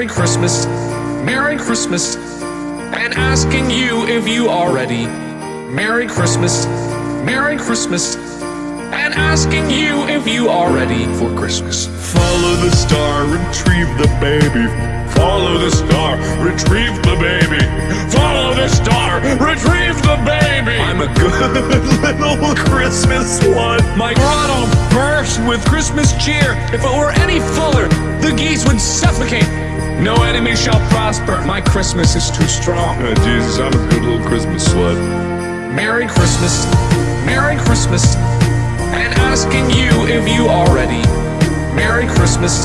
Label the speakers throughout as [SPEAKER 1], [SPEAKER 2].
[SPEAKER 1] Merry Christmas, Merry Christmas, and asking you if you are ready. Merry Christmas, Merry Christmas, and asking you if you are ready for Christmas.
[SPEAKER 2] Follow the star, retrieve the baby. Follow the star, retrieve the baby. Follow the star, retrieve the baby.
[SPEAKER 1] I'm a good
[SPEAKER 2] little Christmas one.
[SPEAKER 1] My grotto burst with Christmas cheer. If it were any fuller, the geese would suffocate. No enemy shall prosper. My Christmas is too strong.
[SPEAKER 2] Oh, Jesus, I'm a good little Christmas slut.
[SPEAKER 1] Merry Christmas, Merry Christmas, and asking you if you are ready. Merry Christmas,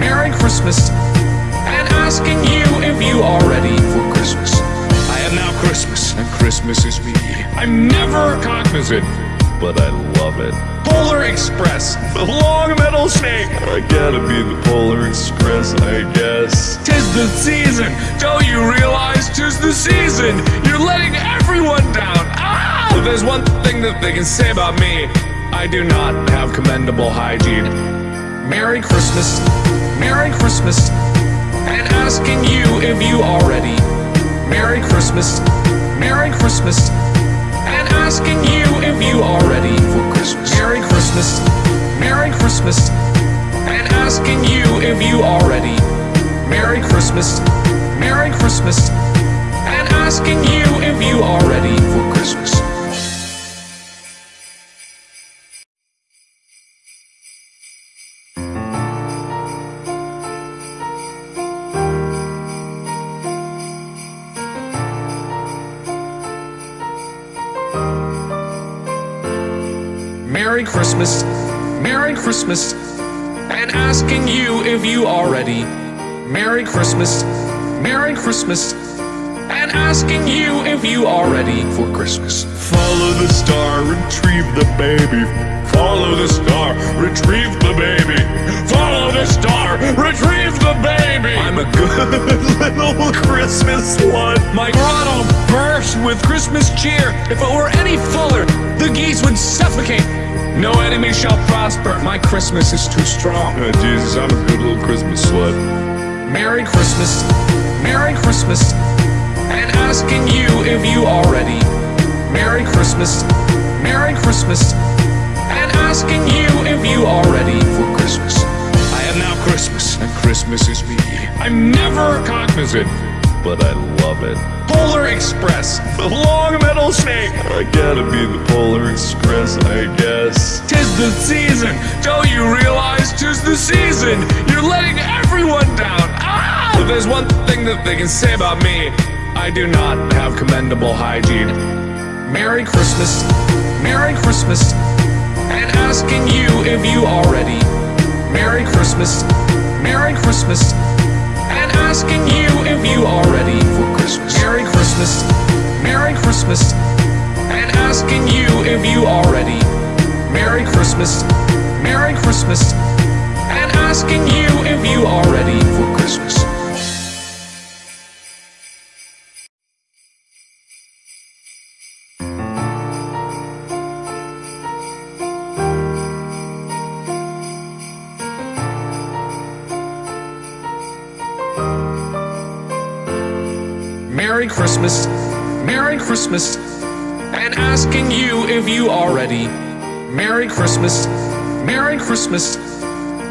[SPEAKER 1] Merry Christmas, and asking you if you are ready for Christmas.
[SPEAKER 2] I am now Christmas, and Christmas is me.
[SPEAKER 1] I'm never cognizant.
[SPEAKER 2] But I love it.
[SPEAKER 1] Polar Express,
[SPEAKER 2] The long metal snake. I gotta be the Polar Express, I guess.
[SPEAKER 1] tis the season. Don't you realize tis the season? You're letting everyone down. Ah! If there's one thing that they can say about me, I do not have commendable hygiene. Merry Christmas, Merry Christmas, and asking you if you are ready. Merry Christmas, Merry Christmas, asking you if you are ready for Christmas. Merry Christmas, Merry Christmas, and asking you if you are ready. Merry Christmas, Merry Christmas, and asking you if you are ready for Christmas. Merry Christmas, Merry Christmas, and asking you if you are ready. Merry Christmas, Merry Christmas, and asking you if you are ready for Christmas.
[SPEAKER 2] Follow the star, retrieve the baby. Follow the star, retrieve the baby. Follow the star, retrieve the baby.
[SPEAKER 1] I'm a good
[SPEAKER 2] little Christmas one.
[SPEAKER 1] My grotto burst with Christmas cheer. If it were any fuller, the geese would suffocate. No enemy shall prosper. My Christmas is too strong.
[SPEAKER 2] Oh, Jesus, I'm a good little Christmas slut.
[SPEAKER 1] Merry Christmas, Merry Christmas, and asking you if you are ready. Merry Christmas, Merry Christmas, and asking you if you are ready for Christmas.
[SPEAKER 2] I am now Christmas, and Christmas is me.
[SPEAKER 1] I'm never cognizant.
[SPEAKER 2] But I love it.
[SPEAKER 1] Polar Express,
[SPEAKER 2] The long metal snake. I gotta be the Polar Express, I guess.
[SPEAKER 1] tis the season. Don't you realize tis the season? You're letting everyone down. Ah! If there's one thing that they can say about me, I do not have commendable hygiene. Merry Christmas, Merry Christmas, and asking you if you are ready. Merry Christmas, Merry Christmas, asking you if you are ready for Christmas. Merry Christmas, Merry Christmas, and asking you if you are ready. Merry Christmas, Merry Christmas, and asking you if you are ready for Christmas. Merry Christmas, Merry Christmas, and asking you if you are ready. Merry Christmas, Merry Christmas,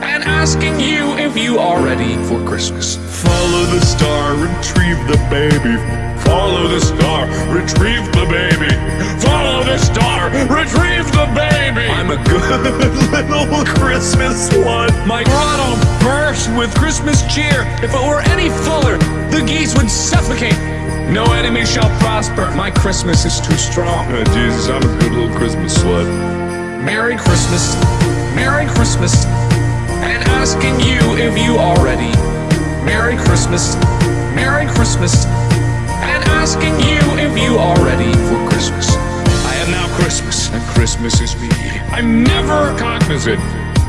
[SPEAKER 1] and asking you if you are ready for Christmas.
[SPEAKER 2] Follow the star, retrieve the baby. Follow the star, retrieve the baby. Follow the star, retrieve the baby.
[SPEAKER 1] I'm a good
[SPEAKER 2] little Christmas one.
[SPEAKER 1] My grotto burst with Christmas cheer. If it were any fuller, the geese would suffocate. No enemy shall prosper. My Christmas is too strong.
[SPEAKER 2] Oh, Jesus, I'm a good little Christmas slut.
[SPEAKER 1] Merry Christmas, Merry Christmas, and asking you if you are ready. Merry Christmas, Merry Christmas, and asking you if you are ready for Christmas.
[SPEAKER 2] I am now Christmas, and Christmas is me.
[SPEAKER 1] I'm never cognizant.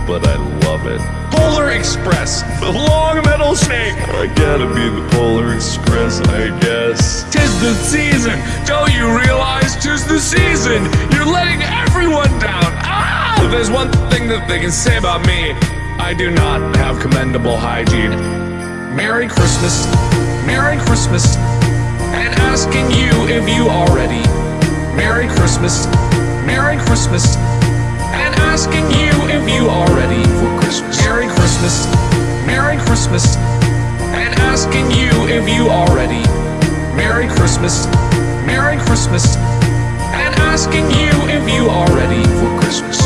[SPEAKER 2] But I love it.
[SPEAKER 1] Polar Express,
[SPEAKER 2] The long metal snake. I gotta be the Polar Express, I guess.
[SPEAKER 1] tis the season. Don't you realize tis the season? You're letting everyone down. Ah! If there's one thing that they can say about me, I do not have commendable hygiene. Merry Christmas, Merry Christmas, and asking you if you are ready. Merry Christmas, Merry Christmas, and asking you if you are ready for Christmas. Merry Christmas, Merry Christmas, and asking you if you are ready. Merry Christmas, Merry Christmas, and asking you if you are ready for Christmas.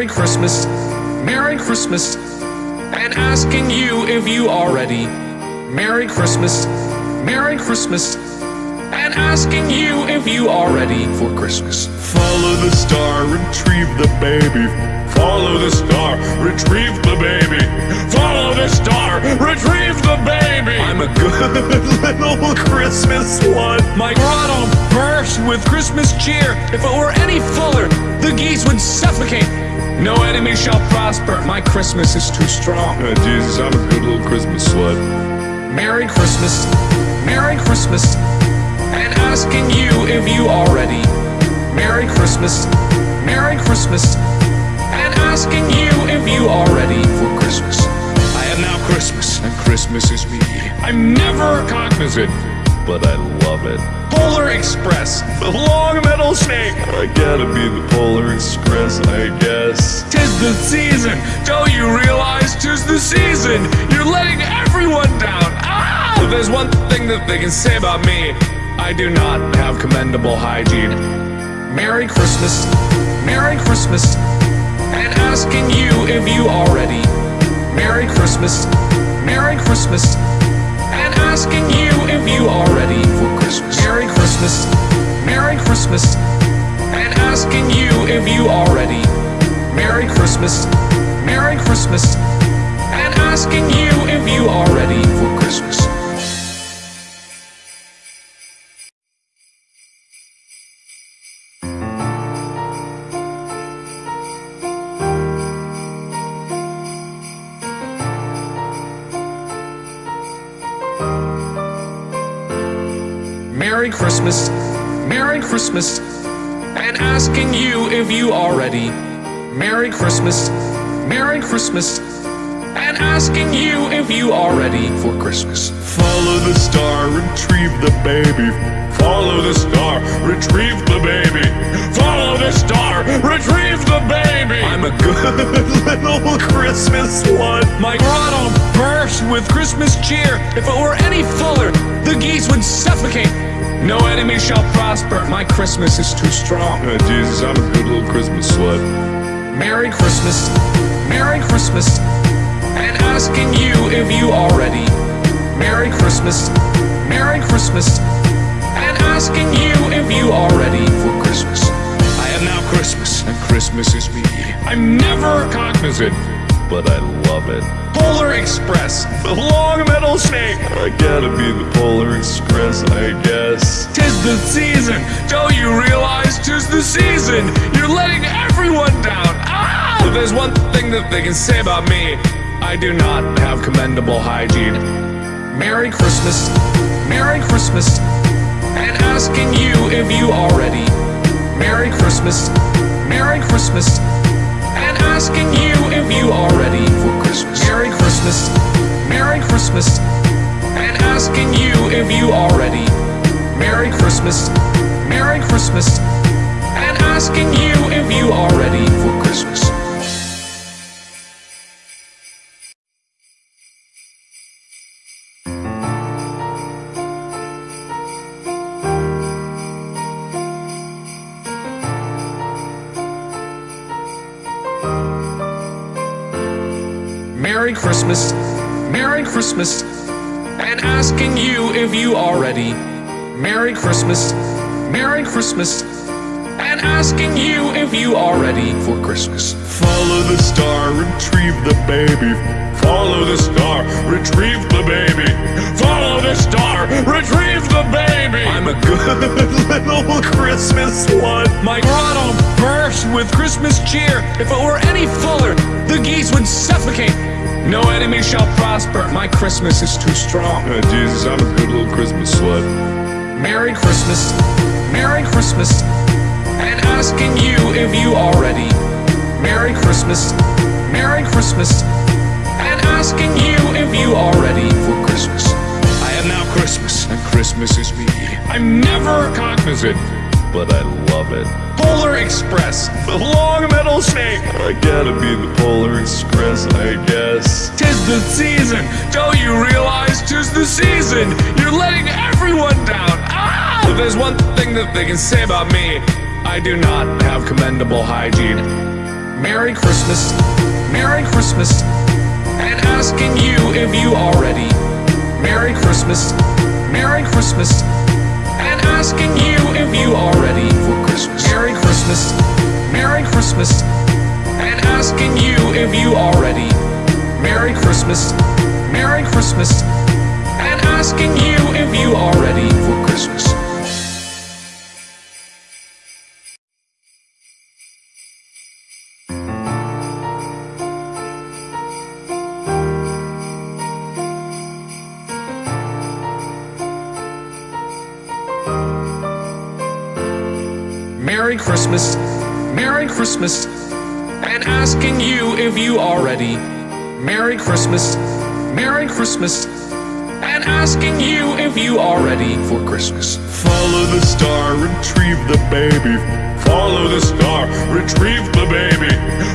[SPEAKER 1] Merry Christmas, Merry Christmas, and asking you if you are ready. Merry Christmas, Merry Christmas, and asking you if you are ready for Christmas.
[SPEAKER 2] Follow the star, retrieve the baby. Follow the star, retrieve the baby. Follow the star, retrieve the baby.
[SPEAKER 1] I'm a good
[SPEAKER 2] little Christmas one.
[SPEAKER 1] My grotto burst with Christmas cheer. If it were any fuller, the geese would suffocate. No enemy shall prosper. My Christmas is too strong.
[SPEAKER 2] Oh, Jesus, I'm a good little Christmas slut.
[SPEAKER 1] Merry Christmas, Merry Christmas, and asking you if you are ready. Merry Christmas, Merry Christmas, and asking you if you are ready for Christmas. I am now Christmas, and Christmas is me. I'm never cognizant,
[SPEAKER 2] But I love it.
[SPEAKER 1] Polar Express, the long metal snake.
[SPEAKER 2] I gotta be the Polar Express, I guess.
[SPEAKER 1] Tis the season, don't you realize tis the season? You're letting everyone down. Ah! If there's one thing that they can say about me, I do not have commendable hygiene. Merry Christmas, Merry Christmas, and asking you if you are ready. Merry Christmas, Merry Christmas, and asking you if you are ready for Christmas. Merry Christmas, Merry Christmas, and asking you if you are ready. Merry Christmas, Merry Christmas, and asking you if you are ready for Christmas. Merry Christmas, Merry Christmas, and asking you if you are ready. Merry Christmas, Merry Christmas, and asking you if you are ready for Christmas.
[SPEAKER 2] Follow the star, retrieve the baby. Follow the star, retrieve the baby. Follow the star, retrieve the baby.
[SPEAKER 1] I'm a good
[SPEAKER 2] little Christmas one.
[SPEAKER 1] My grotto burst with Christmas cheer. If it were any fuller, the geese would suffocate. No enemy shall prosper. My Christmas is too strong.
[SPEAKER 2] Oh, Jesus, I'm a good little Christmas slut.
[SPEAKER 1] Merry Christmas, Merry Christmas, and asking you if you are ready. Merry Christmas, Merry Christmas, and asking you if you are ready for Christmas. I am now Christmas, and Christmas is me. I'm never cognizant,
[SPEAKER 2] But I love it.
[SPEAKER 1] Polar Express, the long metal snake.
[SPEAKER 2] I gotta be the Polar Express, I guess.
[SPEAKER 1] Tis the season, don't you realize tis the season? You're letting everyone down. Ah! If there's one thing that they can say about me, I do not have commendable hygiene. Merry Christmas, Merry Christmas, and asking you if you are ready. Merry Christmas, Merry Christmas, asking you if you are ready for Christmas. Merry Christmas, Merry Christmas, and asking you if you are ready. Merry Christmas, Merry Christmas, and asking you if you are ready for Christmas. Merry Christmas, Merry Christmas, and asking you if you are ready. Merry Christmas, Merry Christmas, and asking you if you are ready for Christmas.
[SPEAKER 2] Follow the star, retrieve the baby. Follow the star, retrieve the baby. Follow the star, retrieve the baby.
[SPEAKER 1] I'm a good
[SPEAKER 2] little Christmas one.
[SPEAKER 1] My grotto burst with Christmas cheer. If it were any fuller, the geese would suffocate. No enemy shall prosper. My Christmas is too strong.
[SPEAKER 2] Oh, Jesus, I'm a good little Christmas slut.
[SPEAKER 1] Merry Christmas, Merry Christmas, and asking you if you are ready. Merry Christmas, Merry Christmas, and asking you if you are ready for Christmas. I am now Christmas, and Christmas is me. I'm never cognizant,
[SPEAKER 2] But I love it.
[SPEAKER 1] Polar Express, the long metal snake.
[SPEAKER 2] I gotta be the Polar Express, I guess.
[SPEAKER 1] Tis the season, don't you realize tis the season? You're letting everyone down. Ah! If there's one thing that they can say about me, I do not have commendable hygiene. Merry Christmas, Merry Christmas, and asking you if you are ready. Merry Christmas, Merry Christmas, asking you if you are ready for Christmas. Merry Christmas, Merry Christmas, and asking you if you are ready. Merry Christmas, Merry Christmas, and asking you if you are ready for Christmas. Merry Christmas, Merry Christmas, and asking you if you are ready. Merry Christmas, Merry Christmas, and asking you if you are ready for Christmas.
[SPEAKER 2] Follow the star, retrieve the baby. Follow the star, retrieve the baby.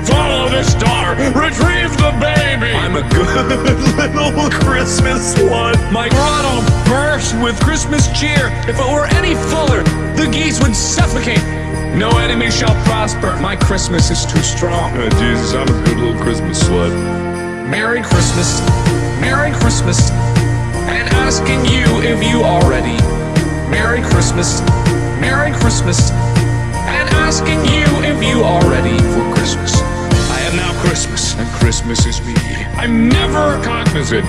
[SPEAKER 2] Follow the star, retrieve the baby.
[SPEAKER 1] I'm a good
[SPEAKER 2] little Christmas one.
[SPEAKER 1] My grotto burst with Christmas cheer. If it were any fuller, the geese would suffocate. No enemy shall prosper. My Christmas is too strong.
[SPEAKER 2] Oh, Jesus, I'm a good little Christmas slut.
[SPEAKER 1] Merry Christmas, Merry Christmas, and asking you if you are ready. Merry Christmas, Merry Christmas, and asking you if you are ready for Christmas. I am now Christmas, and Christmas is me. I'm never cognizant,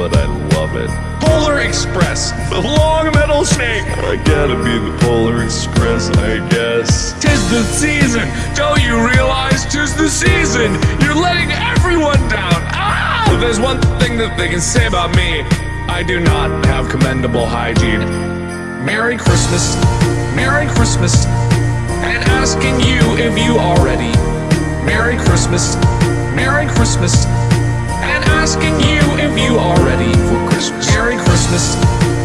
[SPEAKER 2] But I love it.
[SPEAKER 1] Polar Express, the long metal snake.
[SPEAKER 2] I gotta be the Polar Express, I guess.
[SPEAKER 1] Tis the season, don't you realize tis the season? You're letting everyone down. Ah! If there's one thing that they can say about me, I do not have commendable hygiene. Merry Christmas, Merry Christmas, and asking you if you are ready. Merry Christmas, Merry Christmas, asking you if you are ready for Christmas. Merry Christmas,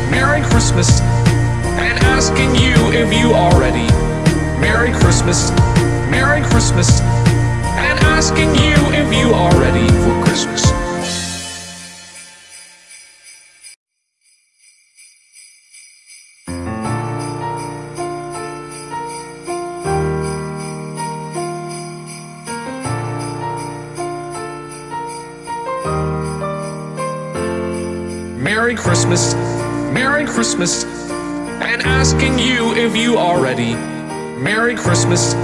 [SPEAKER 1] Merry Christmas, and asking you if you are ready. Merry Christmas, Merry Christmas, and asking you if you are ready for Christmas. Merry Christmas, Merry Christmas, and asking you if you are ready. Merry Christmas,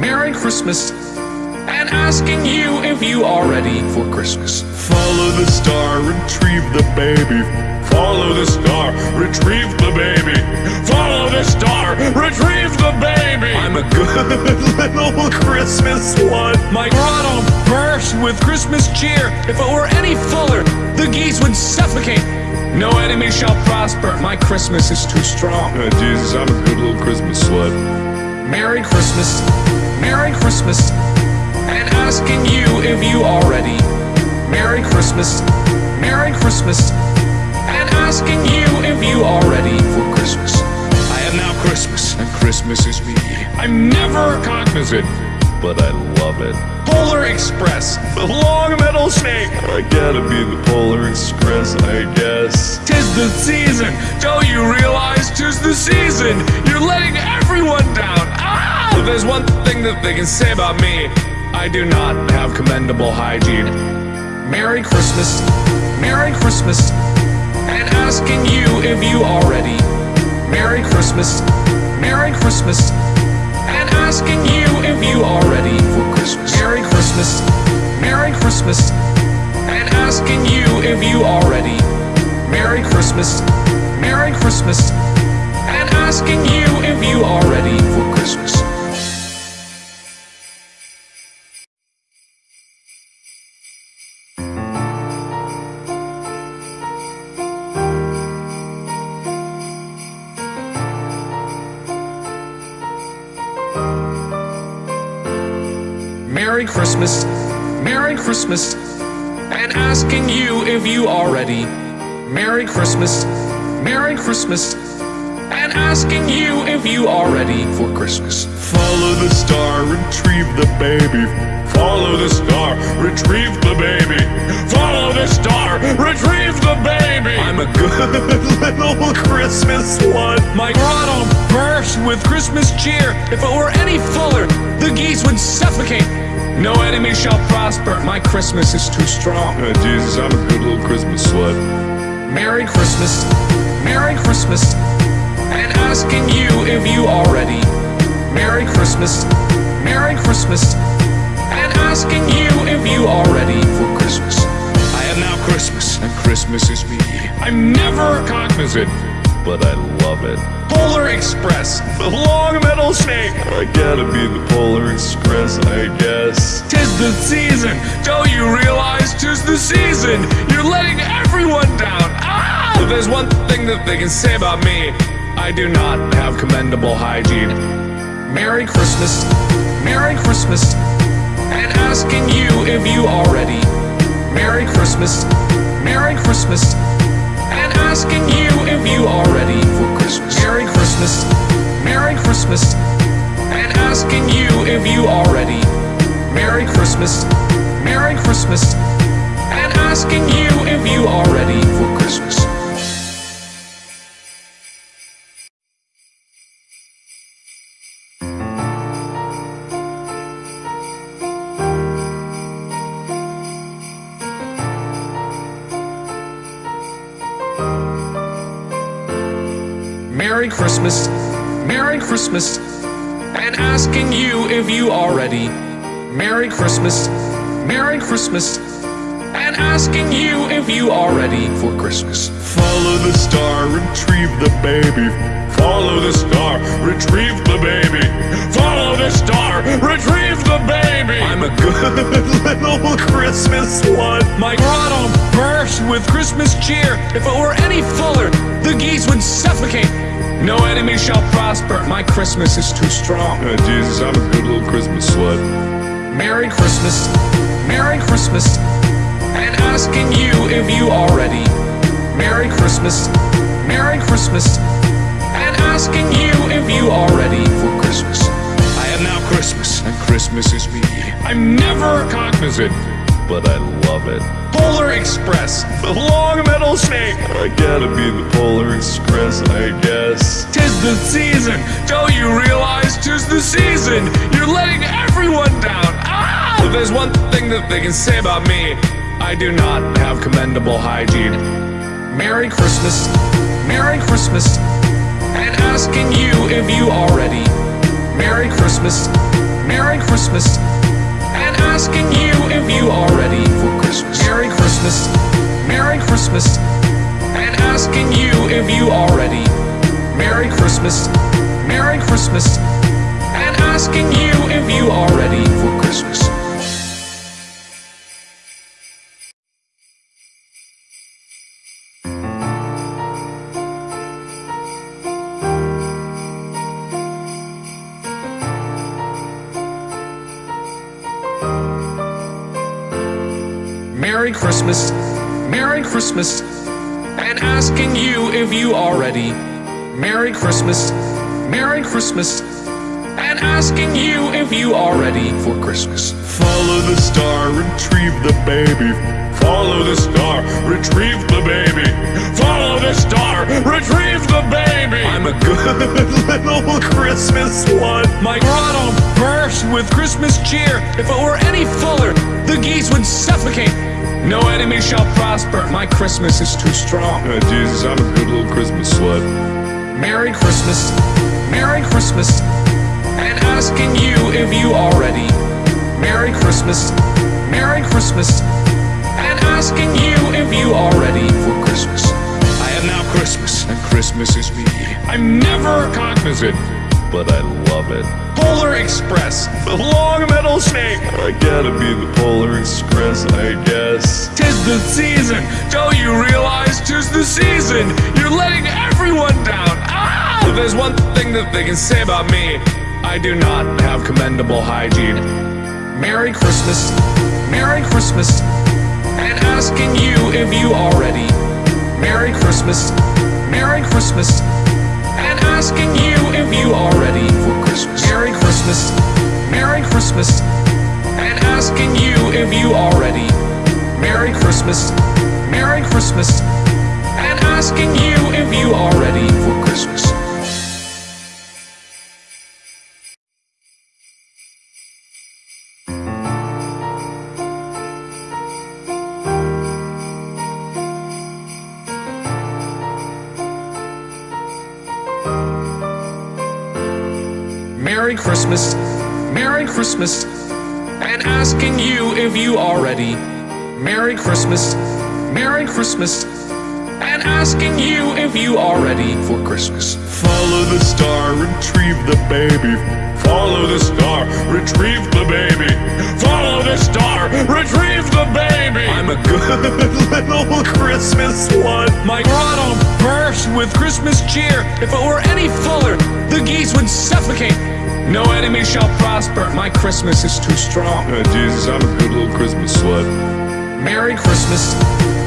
[SPEAKER 1] Merry Christmas, and asking you if you are ready for Christmas.
[SPEAKER 2] Follow the star, retrieve the baby. Follow the star, retrieve the baby. Follow the star, retrieve the baby.
[SPEAKER 1] I'm a good
[SPEAKER 2] little Christmas one.
[SPEAKER 1] My grotto burst with Christmas cheer. If it were any fuller, the geese would suffocate. No enemy shall prosper. My Christmas is too strong.
[SPEAKER 2] Oh, Jesus, I'm a good little Christmas slut.
[SPEAKER 1] Merry Christmas, Merry Christmas, and asking you if you are ready. Merry Christmas, Merry Christmas, and asking you if you are ready for Christmas. I am now Christmas, and Christmas is me. I'm never cognizant,
[SPEAKER 2] But I love it.
[SPEAKER 1] Polar Express, the long metal snake.
[SPEAKER 2] I gotta be the Polar Express, I guess.
[SPEAKER 1] Tis the season, don't you realize tis the season? You're letting everyone down. Ah! If there's one thing that they can say about me, I do not have commendable hygiene. Merry Christmas, Merry Christmas, and asking you if you are ready. Merry Christmas, Merry Christmas, asking you if you are ready for Christmas. Merry Christmas, Merry Christmas, and asking you if you are ready. Merry Christmas, Merry Christmas, and asking you if you are ready for Christmas. Merry Christmas, Merry Christmas, and asking you if you are ready. Merry Christmas, Merry Christmas, and asking you if you are ready for Christmas.
[SPEAKER 2] Follow the star, retrieve the baby. Follow the star, retrieve the baby. Follow the star, retrieve the baby.
[SPEAKER 1] I'm a good
[SPEAKER 2] little Christmas one.
[SPEAKER 1] My grotto burst with Christmas cheer. If it were any fuller, the geese would suffocate. No enemy shall prosper. My Christmas is too strong.
[SPEAKER 2] Oh, Jesus, I'm a good little Christmas slut.
[SPEAKER 1] Merry Christmas, Merry Christmas, and asking you if you are ready. Merry Christmas, Merry Christmas, and asking you if you are ready for Christmas. I am now Christmas, and Christmas is me. I'm never cognizant,
[SPEAKER 2] But I love it.
[SPEAKER 1] Polar Express,
[SPEAKER 2] The long metal snake. I gotta be the Polar Express, I guess.
[SPEAKER 1] tis the season. Don't you realize tis the season? You're letting everyone down. Ah! If there's one thing that they can say about me, I do not have commendable hygiene. Merry Christmas, Merry Christmas, and asking you if you are ready. Merry Christmas, Merry Christmas, asking you if you are ready for Christmas. Merry Christmas, Merry Christmas, and asking you if you are ready. Merry Christmas, Merry Christmas, and asking you if you are ready for Christmas. Merry Christmas, Merry Christmas, and asking you if you are ready. Merry Christmas, Merry Christmas, and asking you if you are ready for Christmas.
[SPEAKER 2] Follow the star, retrieve the baby. Follow the star, retrieve the baby. Follow the star, retrieve the baby.
[SPEAKER 1] I'm a good
[SPEAKER 2] little Christmas one.
[SPEAKER 1] My grotto burst with Christmas cheer. If it were any fuller, the geese would suffocate. No enemy shall prosper. My Christmas is too strong.
[SPEAKER 2] Oh, Jesus, I'm a good little Christmas slut.
[SPEAKER 1] Merry Christmas, Merry Christmas, and asking you if you are ready. Merry Christmas, Merry Christmas, and asking you if you are ready for Christmas. I am now Christmas, and Christmas is me. I'm never cognizant,
[SPEAKER 2] But I love it.
[SPEAKER 1] Polar Express,
[SPEAKER 2] The long metal snake. I gotta be the Polar Express, I guess.
[SPEAKER 1] tis the season. Don't you realize tis the season? You're letting everyone down. Ah! If there's one thing that they can say about me, I do not have commendable hygiene. Merry Christmas, Merry Christmas, and asking you if you are ready. Merry Christmas, Merry Christmas, asking you if you are ready for Christmas. Merry Christmas, Merry Christmas, and asking you if you are ready. Merry Christmas, Merry Christmas, and asking you if you are ready for Christmas. Merry Christmas, Merry Christmas, and asking you if you are ready. Merry Christmas, Merry Christmas, and asking you if you are ready for Christmas.
[SPEAKER 2] Follow the star, retrieve the baby. Follow the star, retrieve the baby. Follow the star, retrieve the baby.
[SPEAKER 1] I'm a good
[SPEAKER 2] little Christmas one.
[SPEAKER 1] My grotto burst with Christmas cheer. If it were any fuller, the geese would suffocate. No enemy shall prosper. My Christmas is too strong.
[SPEAKER 2] Oh, Jesus, I'm a good little Christmas slut.
[SPEAKER 1] Merry Christmas, Merry Christmas, and asking you if you are ready. Merry Christmas, Merry Christmas, and asking you if you are ready for Christmas. I am now Christmas, and Christmas is me. I'm never cognizant,
[SPEAKER 2] But I love it.
[SPEAKER 1] Polar Express,
[SPEAKER 2] The long metal snake. I gotta be the Polar Express, I guess.
[SPEAKER 1] tis the season. Don't you realize tis the season? You're letting everyone down. Ah! There's one thing that they can say about me, I do not have commendable hygiene. Merry Christmas, Merry Christmas, and asking you if you are ready. Merry Christmas, Merry Christmas, and asking you if you are ready. Merry Christmas, Merry Christmas, and asking you if you are ready. Merry Christmas, Merry Christmas, and asking you if you are ready for Christmas. Merry Christmas, Merry Christmas, and asking you if you are ready. Merry Christmas, Merry Christmas, and asking you if you are ready for Christmas.
[SPEAKER 2] Follow the star, retrieve the baby. Follow the star, retrieve the baby. Follow the star, retrieve the baby.
[SPEAKER 1] I'm a good
[SPEAKER 2] little Christmas one.
[SPEAKER 1] My grotto burst with Christmas cheer. If it were any fuller, the geese would suffocate. No enemy shall prosper. My Christmas is too strong.
[SPEAKER 2] Oh, Jesus, I'm a good little Christmas slut.
[SPEAKER 1] Merry Christmas,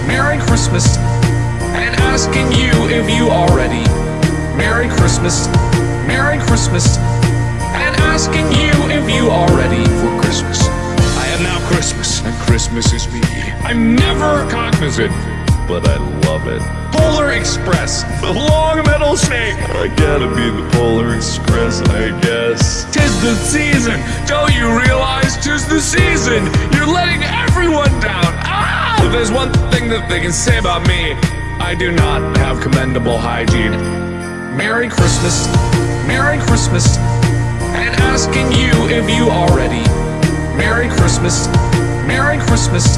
[SPEAKER 1] Merry Christmas, and asking you if you are ready. Merry Christmas, Merry Christmas, and asking you if you are ready for Christmas. I am now Christmas, and Christmas is me. I'm never cognizant,
[SPEAKER 2] But I love it.
[SPEAKER 1] Polar Express,
[SPEAKER 2] The long metal snake. I gotta be the Polar Express, I guess.
[SPEAKER 1] tis the season. Don't you realize tis the season? You're letting everyone down. Ah! If there's one thing that they can say about me, I do not have commendable hygiene. Merry Christmas, Merry Christmas, and asking you if you are ready. Merry Christmas, Merry Christmas,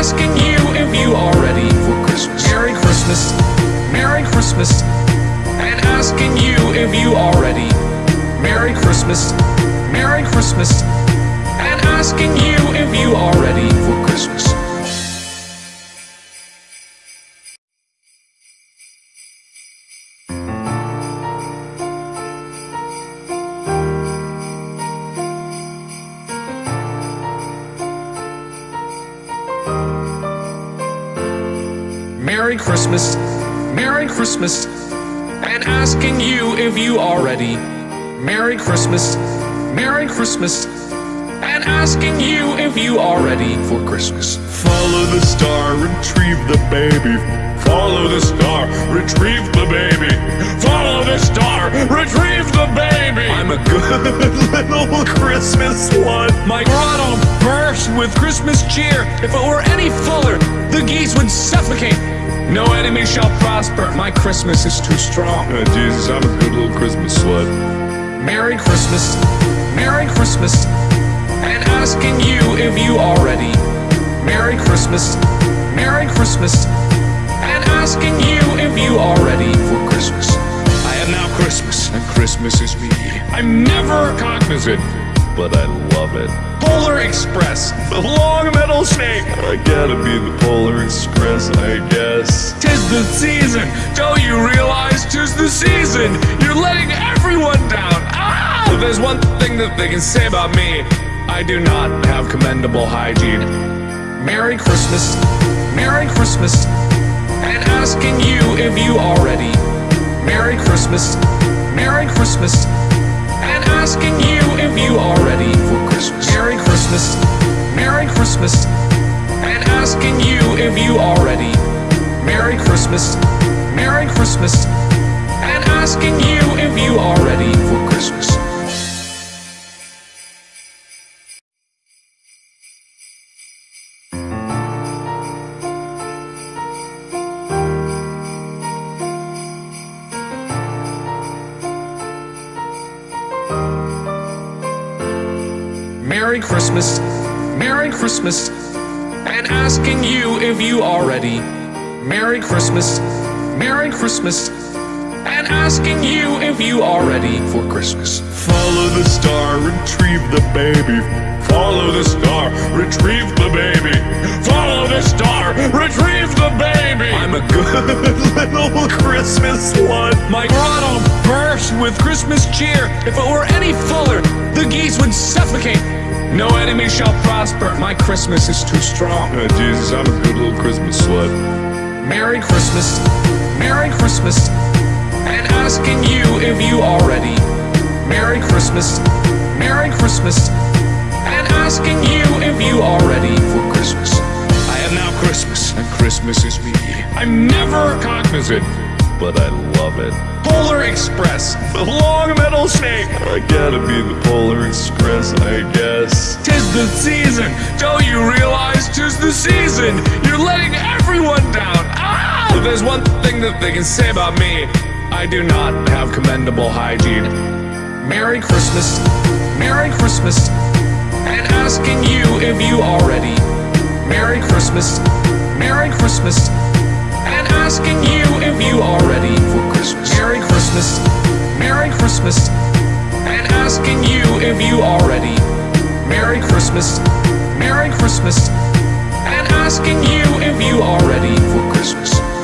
[SPEAKER 1] asking you if you are ready for Christmas. Merry Christmas, Merry Christmas, and asking you if you are ready. Merry Christmas, Merry Christmas, and asking you if you are ready for Christmas. Merry Christmas, Merry Christmas, and asking you if you are ready. Merry Christmas, Merry Christmas, and asking you if you are ready for Christmas.
[SPEAKER 2] Follow the star, retrieve the baby. Follow the star, retrieve the baby. Follow the star, retrieve the baby.
[SPEAKER 1] I'm a good
[SPEAKER 2] little Christmas one.
[SPEAKER 1] My grotto burst with Christmas cheer. If it were any fuller, the geese would suffocate. No enemy shall prosper. My Christmas is too strong.
[SPEAKER 2] Oh, Jesus, I'm a good little Christmas slut.
[SPEAKER 1] Merry Christmas, Merry Christmas, and asking you if you are ready. Merry Christmas, Merry Christmas, and asking you if you are ready for Christmas. I am now Christmas, and Christmas is me. I'm never cognizant,
[SPEAKER 2] But I love it.
[SPEAKER 1] Polar Express,
[SPEAKER 2] The long metal snake. I gotta be the Polar Express, I guess.
[SPEAKER 1] tis the season. Don't you realize tis the season? You're letting everyone down. Ah! If there's one thing that they can say about me, I do not have commendable hygiene. Merry Christmas, Merry Christmas, and asking you if you are ready. Merry Christmas, Merry Christmas, asking you if you are ready for Christmas. Merry Christmas, Merry Christmas, and asking you if you are ready. Merry Christmas, Merry Christmas, and asking you if you are ready for Christmas. Merry Christmas, Merry Christmas, and asking you if you are ready. Merry Christmas, Merry Christmas, and asking you if you are ready for Christmas.
[SPEAKER 2] Follow the star, retrieve the baby. Follow the star, retrieve the baby. Follow the star, retrieve the baby.
[SPEAKER 1] I'm a good
[SPEAKER 2] little Christmas one.
[SPEAKER 1] My grotto burst with Christmas cheer. If it were any fuller, the geese would suffocate. No enemy shall prosper. My Christmas is too strong.
[SPEAKER 2] Uh, Jesus, I'm a good little Christmas slut.
[SPEAKER 1] Merry Christmas, Merry Christmas, and asking you if you are ready. Merry Christmas, Merry Christmas, and asking you if you are ready for Christmas. I am now Christmas, and Christmas is me. I'm never cognizant,
[SPEAKER 2] But I love it.
[SPEAKER 1] Polar Express, the long metal snake.
[SPEAKER 2] I gotta be the Polar Express, I guess.
[SPEAKER 1] Tis the season, don't you realize tis the season? You're letting everyone down. Ah! If there's one thing that they can say about me, I do not have commendable hygiene. Merry Christmas, Merry Christmas, and asking you if you are ready. Merry Christmas, Merry Christmas, asking you if you are ready for Christmas. Merry Christmas, Merry Christmas, and asking you if you are ready. Merry Christmas, Merry Christmas, and asking you if you are ready for Christmas.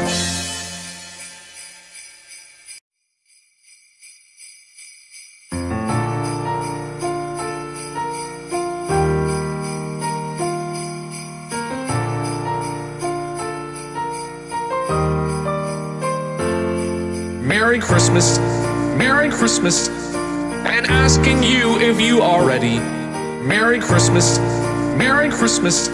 [SPEAKER 1] Merry Christmas, Merry Christmas, and asking you if you are ready. Merry Christmas, Merry Christmas,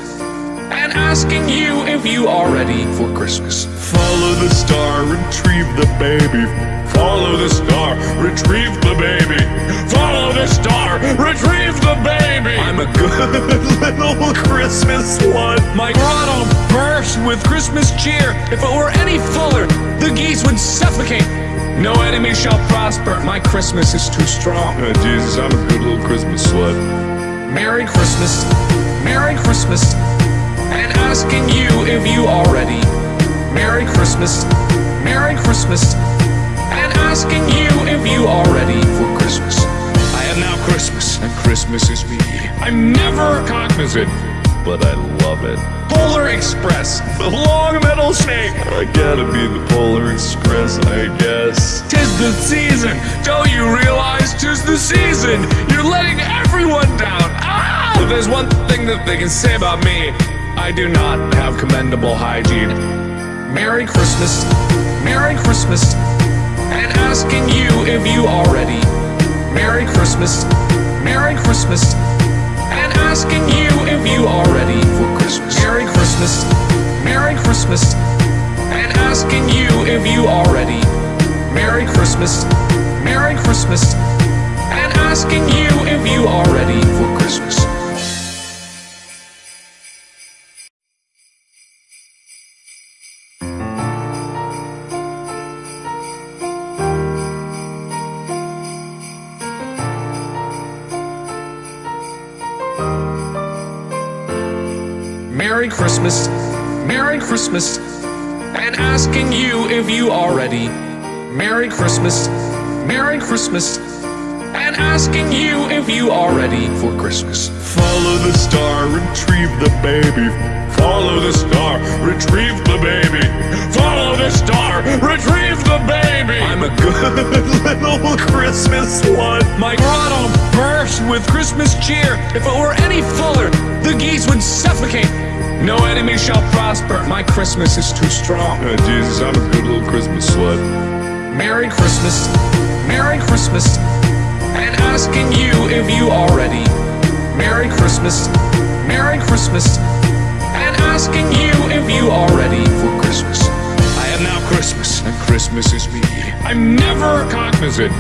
[SPEAKER 1] and asking you if you are ready for Christmas.
[SPEAKER 2] Follow the star, retrieve the baby. Follow the star, retrieve the baby.
[SPEAKER 1] Follow the star, retrieve the baby.
[SPEAKER 2] I'm a good little Christmas slut.
[SPEAKER 1] My grotto burst with Christmas cheer. If it were any fuller, the geese would suffocate. No enemy shall prosper. My Christmas is too strong.
[SPEAKER 2] Uh, Jesus, I'm a good little Christmas slut.
[SPEAKER 1] Merry Christmas, Merry Christmas, and asking you if you are ready. Merry Christmas, Merry Christmas, and asking you if you are ready for Christmas. I am now Christmas, and Christmas is me. I'm never cognizant,
[SPEAKER 2] But I love it.
[SPEAKER 1] Polar Express, the long metal snake.
[SPEAKER 2] I gotta be the Polar Express, I guess.
[SPEAKER 1] Tis the season, don't you realize tis the season? You're letting everyone down. Ah! If there's one thing that they can say about me, I do not have commendable hygiene. Merry Christmas, Merry Christmas, and asking you if you are ready. Merry Christmas, Merry Christmas, asking you if you are ready for Christmas. Merry Christmas, Merry Christmas, and asking you if you are ready. Merry Christmas, Merry Christmas, and asking you if you are ready for Christmas. Merry Christmas, Merry Christmas, and asking you if you are ready. Merry Christmas, Merry Christmas, and asking you if you are ready for Christmas.
[SPEAKER 2] Follow the star, retrieve the baby. Follow the star, retrieve the baby.
[SPEAKER 1] Follow the star, retrieve the baby.
[SPEAKER 2] I'm a good little Christmas slut.
[SPEAKER 1] My grotto burst with Christmas cheer. If it were any fuller, the geese would suffocate. No enemy shall prosper. My Christmas is too strong.
[SPEAKER 2] Uh, Jesus, I'm a good little Christmas slut.
[SPEAKER 1] Merry Christmas, Merry Christmas, and asking you if you are ready. Merry Christmas, Merry Christmas, and asking you if you are ready for Christmas. I am now Christmas, and Christmas is me. I'm never cognizant,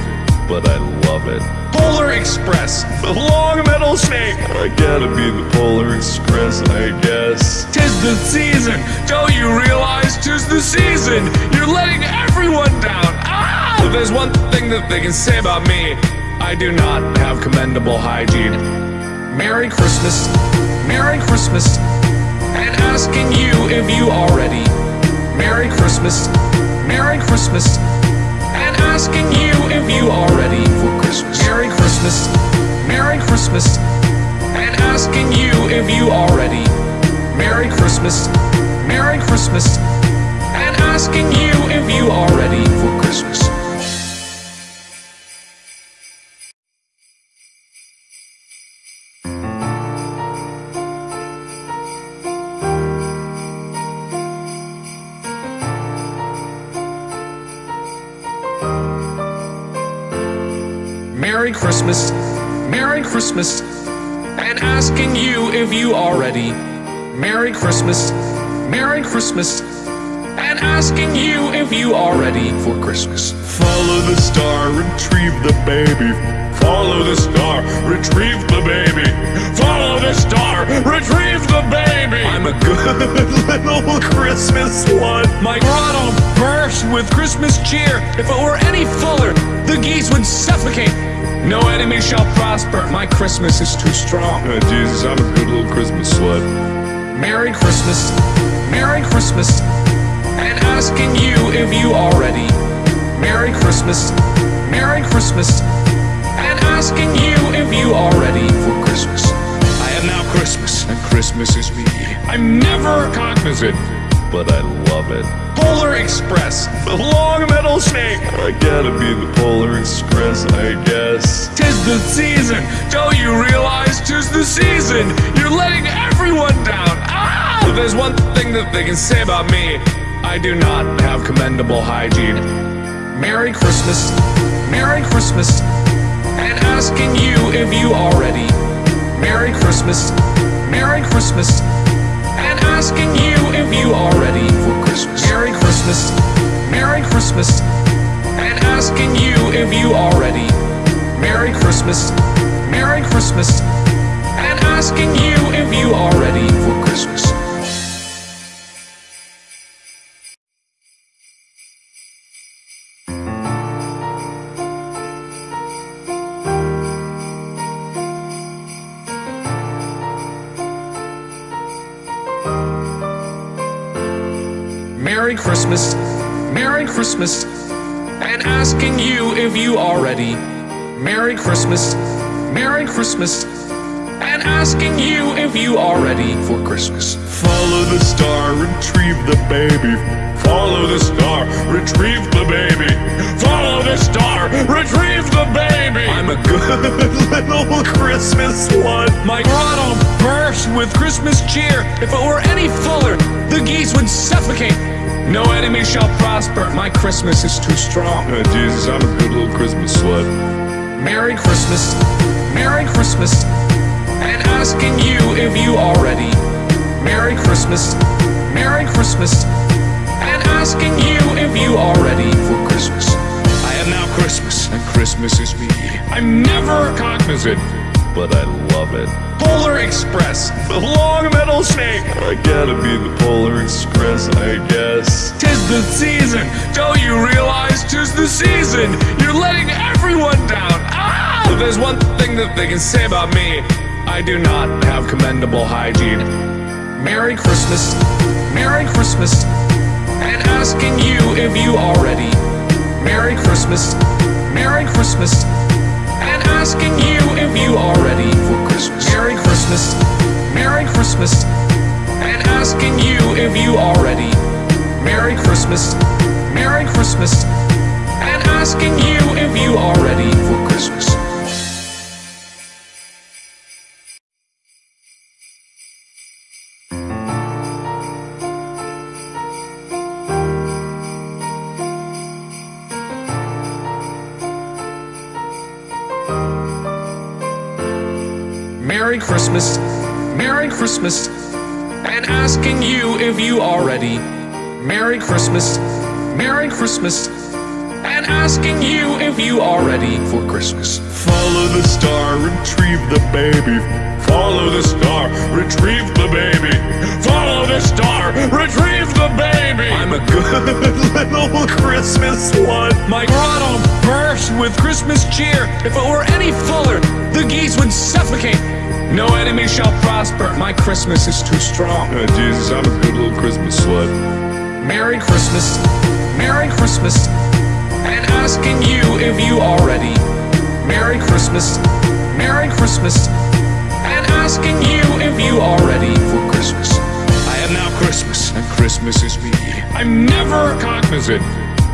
[SPEAKER 2] But I love it.
[SPEAKER 1] Polar Express, the long metal snake.
[SPEAKER 2] I gotta be the Polar Express, I guess.
[SPEAKER 1] Tis the season, don't you realize tis the season? You're letting everyone down. Ah! If there's one thing that they can say about me, I do not have commendable hygiene. Merry Christmas, Merry Christmas, and asking you if you are ready. Merry Christmas, Merry Christmas, asking you if you are ready for Christmas. Merry Christmas, Merry Christmas, and asking you if you are ready. Merry Christmas, Merry Christmas, and asking you if you are ready for Christmas. Merry Christmas, Merry Christmas, and asking you if you are ready. Merry Christmas, Merry Christmas, and asking you if you are ready for Christmas.
[SPEAKER 2] Follow the star, retrieve the baby. Follow the star, retrieve the baby. Follow the star, retrieve the baby.
[SPEAKER 1] I'm a good
[SPEAKER 2] little Christmas one.
[SPEAKER 1] My grotto burst with Christmas cheer. If it were any fuller, the geese would suffocate. No enemy shall prosper. My Christmas is too strong.
[SPEAKER 2] Oh, Jesus, I'm a good little Christmas slut.
[SPEAKER 1] Merry Christmas, Merry Christmas, and asking you if you are ready. Merry Christmas, Merry Christmas, and asking you if you are ready for Christmas. I am now Christmas, and Christmas is me. I'm never cognizant,
[SPEAKER 2] But I love it.
[SPEAKER 1] Polar Express, the long metal snake.
[SPEAKER 2] I gotta be the Polar Express, I guess.
[SPEAKER 1] Tis the season, don't you realize tis the season? You're letting everyone down. Ah! There's one thing that they can say about me, I do not have commendable hygiene. Merry Christmas, Merry Christmas, and asking you if you are ready. Merry Christmas, Merry Christmas, asking you if you are ready for Christmas. Merry Christmas, Merry Christmas, and asking you if you are ready. Merry Christmas, Merry Christmas, and asking you if you are ready for Christmas. Merry Christmas, Merry Christmas, and asking you if you are ready. Merry Christmas, Merry Christmas, and asking you if you are ready for Christmas.
[SPEAKER 2] Follow the star, retrieve the baby. Follow the star, retrieve the baby. Follow the star, retrieve the baby.
[SPEAKER 1] I'm a good
[SPEAKER 2] little Christmas one.
[SPEAKER 1] My grotto burst with Christmas cheer. If it were any fuller, the geese would suffocate. No enemy shall prosper. My Christmas is too strong.
[SPEAKER 2] Oh, Jesus, I'm a good little Christmas slut.
[SPEAKER 1] Merry Christmas, Merry Christmas, and asking you if you are ready. Merry Christmas, Merry Christmas, and asking you if you are ready for Christmas. I am now Christmas, and Christmas is me. I'm never cognizant,
[SPEAKER 2] But I love it.
[SPEAKER 1] Polar Express, the long metal snake.
[SPEAKER 2] I gotta be the Polar Express, I guess.
[SPEAKER 1] Tis the season, don't you realize tis the season? You're letting everyone down. Ah! There's one thing that they can say about me, I do not have commendable hygiene. Merry Christmas, Merry Christmas, and asking you if you are ready. Merry Christmas, Merry Christmas, asking you if you are ready for Christmas. Merry Christmas, Merry Christmas, and asking you if you are ready. Merry Christmas, Merry Christmas, and asking you if you are ready for Christmas. Merry Christmas, Merry Christmas, and asking you if you are ready. Merry Christmas, Merry Christmas, and asking you if you are ready for Christmas.
[SPEAKER 2] Follow the star, retrieve the baby. Follow the star, retrieve the baby. Follow the star, retrieve the baby.
[SPEAKER 1] I'm a good
[SPEAKER 2] little Christmas one.
[SPEAKER 1] My grotto burst with Christmas cheer. If it were any fuller, the geese would suffocate. No enemy shall prosper. My Christmas is too strong.
[SPEAKER 2] Oh, Jesus, I'm a good little Christmas slut.
[SPEAKER 1] Merry Christmas, Merry Christmas, and asking you if you are ready. Merry Christmas, Merry Christmas, and asking you if you are ready for Christmas. I am now Christmas, and Christmas is me. I'm never cognizant,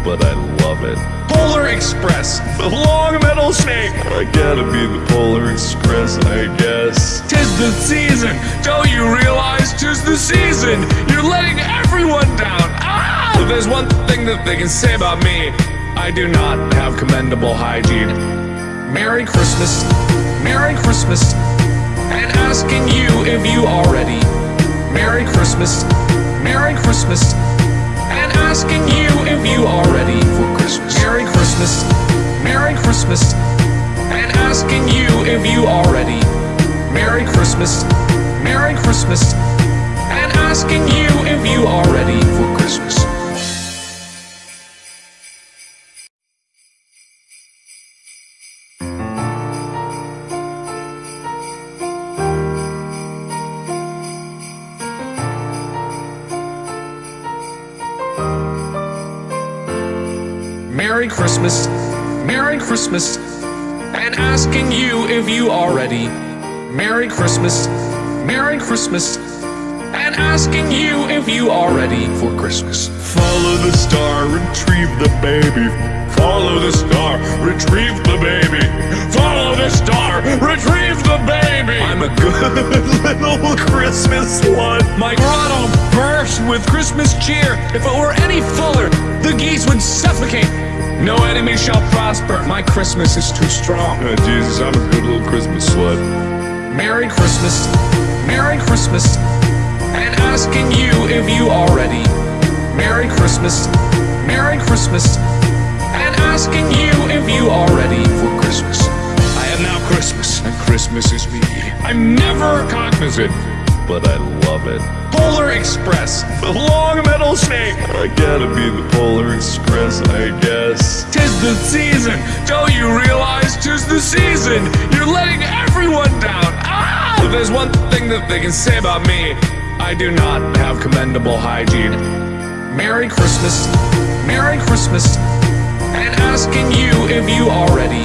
[SPEAKER 2] But I love it.
[SPEAKER 1] Polar Express, the long metal snake.
[SPEAKER 2] I gotta be the Polar Express, I guess.
[SPEAKER 1] Tis the season, don't you realize tis the season? You're letting everyone down. Ah! If there's one thing that they can say about me, I do not have commendable hygiene. Merry Christmas, Merry Christmas, and asking you if you are ready. Merry Christmas, Merry Christmas, asking you if you are ready for Christmas. Merry Christmas, Merry Christmas, and asking you if you are ready. Merry Christmas, Merry Christmas, and asking you if you are ready for Christmas. Merry Christmas, Merry Christmas, and asking you if you are ready. Merry Christmas, Merry Christmas, and asking you if you are ready for Christmas.
[SPEAKER 2] Follow the star, retrieve the baby. Follow the star, retrieve the baby. Follow the star, retrieve the baby.
[SPEAKER 1] I'm a good
[SPEAKER 2] little Christmas one.
[SPEAKER 1] My grotto burst with Christmas cheer. If it were any fuller, the geese would suffocate. No enemy shall prosper. My Christmas is too strong.
[SPEAKER 2] Oh, Jesus, I'm a good little Christmas slut.
[SPEAKER 1] Merry Christmas, Merry Christmas, and asking you if you are ready. Merry Christmas, Merry Christmas, and asking you if you are ready for Christmas. I am now Christmas, and Christmas is me. I'm never cognizant,
[SPEAKER 2] But I love it.
[SPEAKER 1] Polar Express, the long metal snake.
[SPEAKER 2] I gotta be the Polar Express, I guess.
[SPEAKER 1] Tis the season, don't you realize tis the season? You're letting everyone down. Ah! There's one thing that they can say about me, I do not have commendable hygiene. Merry Christmas, Merry Christmas, and asking you if you are ready.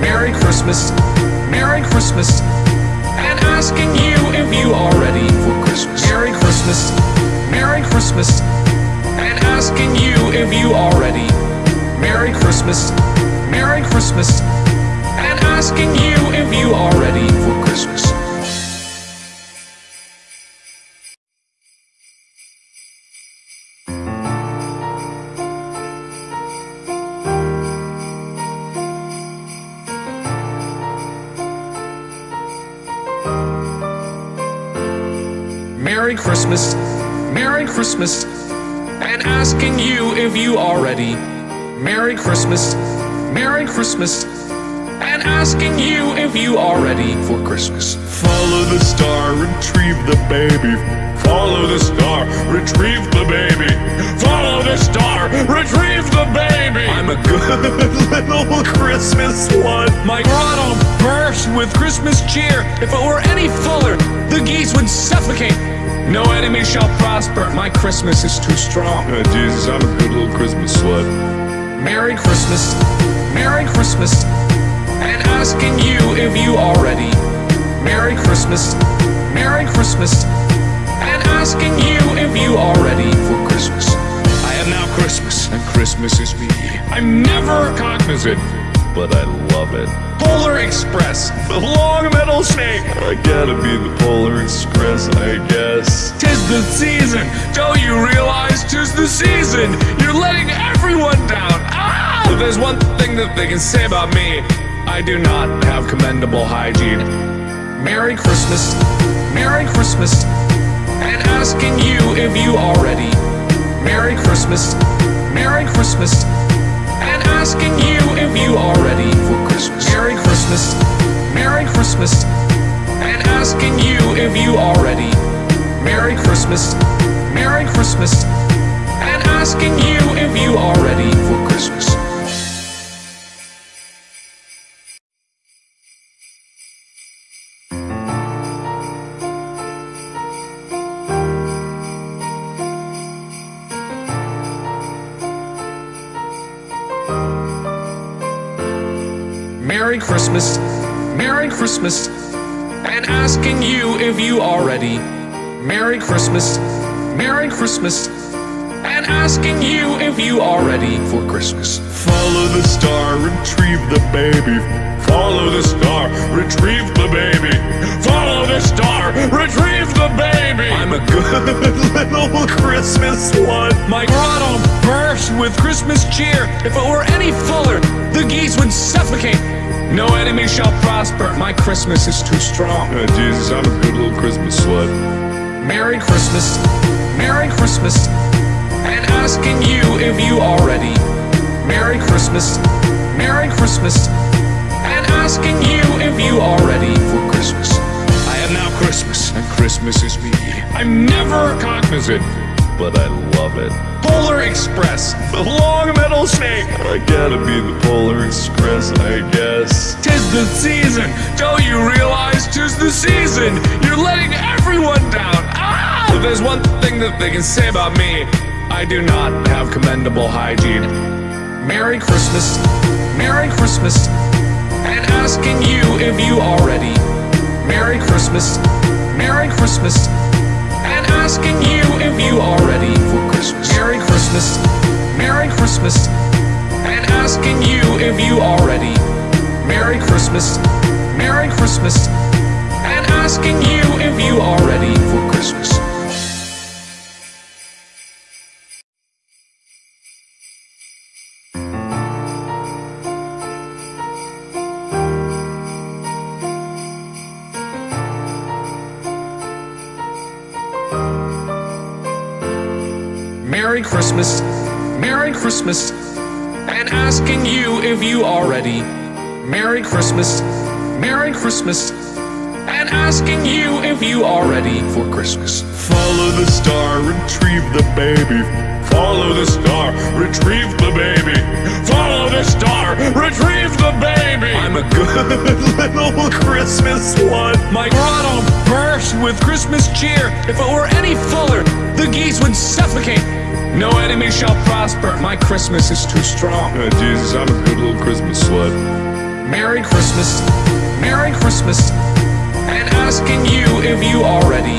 [SPEAKER 1] Merry Christmas, Merry Christmas, asking you if you are ready for Christmas. Merry Christmas, Merry Christmas, and asking you if you are ready. Merry Christmas, Merry Christmas, and asking you if you are ready for Christmas. Merry Christmas, Merry Christmas, and asking you if you are ready. Merry Christmas, Merry Christmas, and asking you if you are ready for Christmas.
[SPEAKER 2] Follow the star, retrieve the baby. Follow the star, retrieve the baby. Follow the star, retrieve the baby.
[SPEAKER 1] I'm a good
[SPEAKER 2] little Christmas one.
[SPEAKER 1] My grotto burst with Christmas cheer. If it were any fuller, the geese would suffocate. No enemy shall prosper. My Christmas is too strong.
[SPEAKER 2] Oh, Jesus, I'm a good little Christmas slut.
[SPEAKER 1] Merry Christmas, Merry Christmas, and asking you if you are ready. Merry Christmas, Merry Christmas, and asking you if you are ready for Christmas. I am now Christmas, and Christmas is me. I'm never cognizant,
[SPEAKER 2] But I love it.
[SPEAKER 1] Polar Express, the long metal snake.
[SPEAKER 2] I gotta be the Polar Express, I guess.
[SPEAKER 1] Tis the season, don't you realize tis the season? You're letting everyone down. Ah! There's one thing that they can say about me, I do not have commendable hygiene. Merry Christmas, Merry Christmas, and asking you if you are ready. Merry Christmas, Merry Christmas, asking you if you are ready for Christmas. Merry Christmas, Merry Christmas, and asking you if you are ready. Merry Christmas, Merry Christmas, and asking you if you are ready for Christmas. Merry Christmas, Merry Christmas, and asking you if you are ready. Merry Christmas, Merry Christmas, and asking you if you are ready for Christmas.
[SPEAKER 2] Follow the star, retrieve the baby. Follow the star, retrieve the baby. Follow the star, retrieve the baby.
[SPEAKER 1] I'm a good
[SPEAKER 2] little Christmas one.
[SPEAKER 1] My grotto burst with Christmas cheer. If it were any fuller, the geese would suffocate. No enemy shall prosper. My Christmas is too strong.
[SPEAKER 2] Oh, Jesus, I'm a good little Christmas slut.
[SPEAKER 1] Merry Christmas, Merry Christmas, and asking you if you are ready. Merry Christmas, Merry Christmas, and asking you if you are ready for Christmas. I am now Christmas, and Christmas is me. I'm never cognizant,
[SPEAKER 2] But I love it.
[SPEAKER 1] Polar Express, the long metal snake.
[SPEAKER 2] I gotta be the Polar Express, I guess.
[SPEAKER 1] Tis the season, don't you realize tis the season? You're letting everyone down. Ah! If there's one thing that they can say about me, I do not have commendable hygiene. Merry Christmas, Merry Christmas, and asking you if you are ready. Merry Christmas, Merry Christmas, asking you if you are ready for Christmas. Merry Christmas, Merry Christmas, and asking you if you are ready. Merry Christmas, Merry Christmas, and asking you if you are ready for Christmas. Merry Christmas, Merry Christmas, and asking you if you are ready. Merry Christmas, Merry Christmas, and asking you if you are ready for Christmas.
[SPEAKER 2] Follow the star, retrieve the baby. Follow the star, retrieve the baby.
[SPEAKER 1] Follow the star, retrieve the baby.
[SPEAKER 2] I'm a good little Christmas slut.
[SPEAKER 1] My grotto burst with Christmas cheer. If it were any fuller, the geese would suffocate. No enemy shall prosper. My Christmas is too strong.
[SPEAKER 2] Oh, Jesus, I'm a good little Christmas slut.
[SPEAKER 1] Merry Christmas, Merry Christmas, and asking you if you are ready.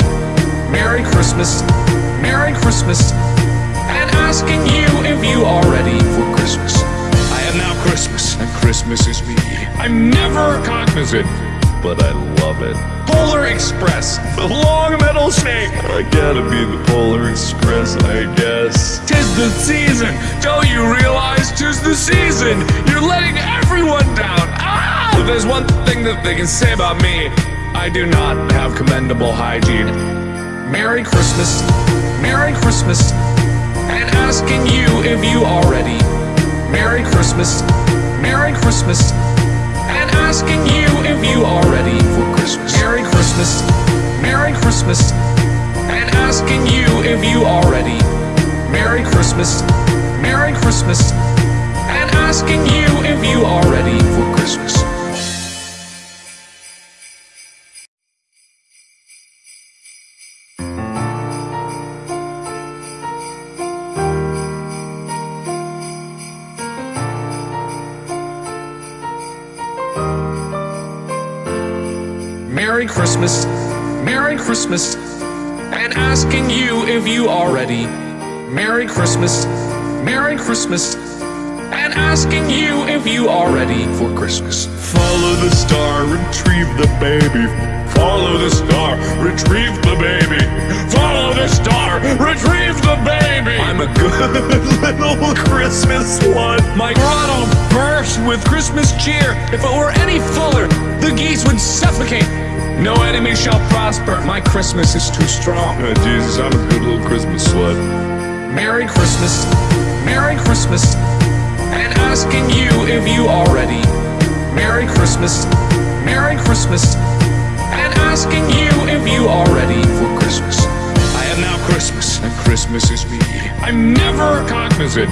[SPEAKER 1] Merry Christmas, Merry Christmas, and asking you if you are ready for Christmas. I am now Christmas, and Christmas is me. I'm never cognizant,
[SPEAKER 2] But I love it.
[SPEAKER 1] Polar Express, the long metal snake.
[SPEAKER 2] I gotta be the Polar Express, I guess.
[SPEAKER 1] Tis the season, don't you realize tis the season? You're letting everyone down. Ah! If there's one thing that they can say about me, I do not have commendable hygiene. Merry Christmas, Merry Christmas, and asking you if you are ready. Merry Christmas, Merry Christmas, asking you if you are ready for Christmas. Merry Christmas, Merry Christmas, and asking you if you are ready. Merry Christmas, Merry Christmas, and asking you if you are ready for Christmas. Merry Christmas, Merry Christmas, and asking you if you are ready. Merry Christmas, Merry Christmas, and asking you if you are ready for Christmas.
[SPEAKER 2] Follow the star, retrieve the baby. Follow the star, retrieve the baby.
[SPEAKER 1] Follow the star, retrieve the baby.
[SPEAKER 2] I'm a good little Christmas slut.
[SPEAKER 1] My grotto burst with Christmas cheer. If it were any fuller, the geese would suffocate. No enemy shall prosper. My Christmas is too strong.
[SPEAKER 2] Oh, Jesus, I'm a good little Christmas slut.
[SPEAKER 1] Merry Christmas, Merry Christmas, and asking you if you are ready. Merry Christmas, Merry Christmas, and asking you if you are ready for Christmas. I am now Christmas, and Christmas is me. I'm never cognizant,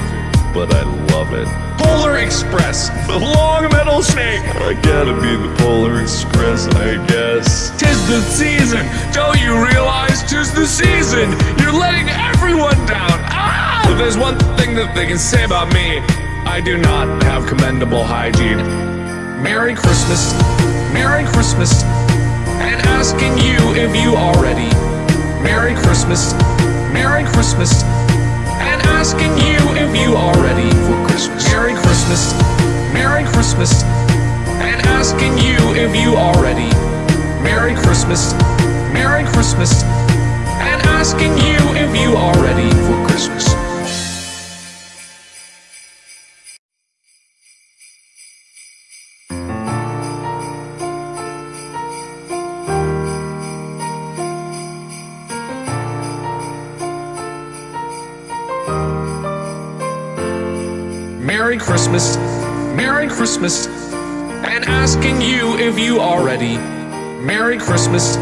[SPEAKER 2] But I love it.
[SPEAKER 1] Polar Express, the long metal snake.
[SPEAKER 2] I gotta be the Polar Express, I guess.
[SPEAKER 1] Tis the season, don't you realize tis the season? You're letting everyone down. Ah! If there's one thing that they can say about me, I do not have commendable hygiene. Merry Christmas, Merry Christmas, and asking you if you are ready. Merry Christmas, Merry Christmas, asking you if you are ready for Christmas. Merry Christmas, Merry Christmas, and asking you if you are ready. Merry Christmas, Merry Christmas, and asking you if you are ready for Christmas. Merry Christmas, Merry Christmas, and asking you if you are ready. Merry Christmas,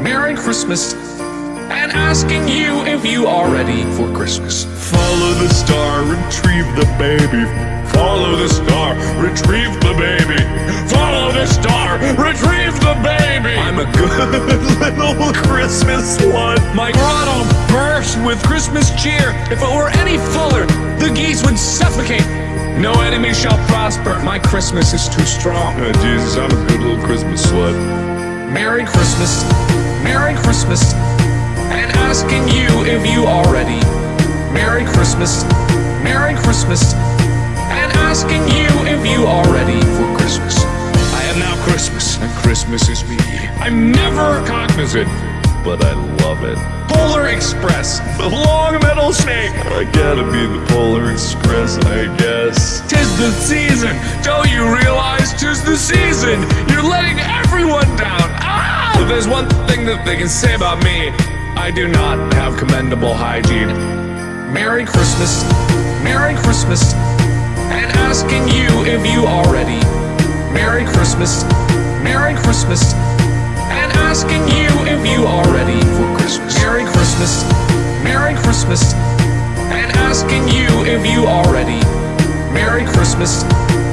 [SPEAKER 1] Merry Christmas, and asking you if you are ready for Christmas.
[SPEAKER 2] Follow the star, retrieve the baby. Follow the star, retrieve the baby. Follow the star, retrieve the baby.
[SPEAKER 1] I'm a good
[SPEAKER 2] little Christmas one.
[SPEAKER 1] My grotto burst with Christmas cheer. If it were any fuller, the geese would suffocate. No enemy shall prosper. My Christmas is too strong.
[SPEAKER 2] Oh, Jesus, I'm a good little Christmas slut.
[SPEAKER 1] Merry Christmas, Merry Christmas, and asking you if you are ready. Merry Christmas, Merry Christmas, and asking you if you are ready for Christmas. I am now Christmas, and Christmas is me. I'm never cognizant,
[SPEAKER 2] But I love it.
[SPEAKER 1] Polar Express, the long metal snake.
[SPEAKER 2] I gotta be the Polar Express, I guess.
[SPEAKER 1] Tis the season, don't you realize tis the season? You're letting everyone down. Ah! If there's one thing that they can say about me, I do not have commendable hygiene. Merry Christmas, Merry Christmas, and asking you if you are ready. Merry Christmas, Merry Christmas, asking you if you are ready for Christmas. Merry Christmas, Merry Christmas, and asking you if you are ready. Merry Christmas,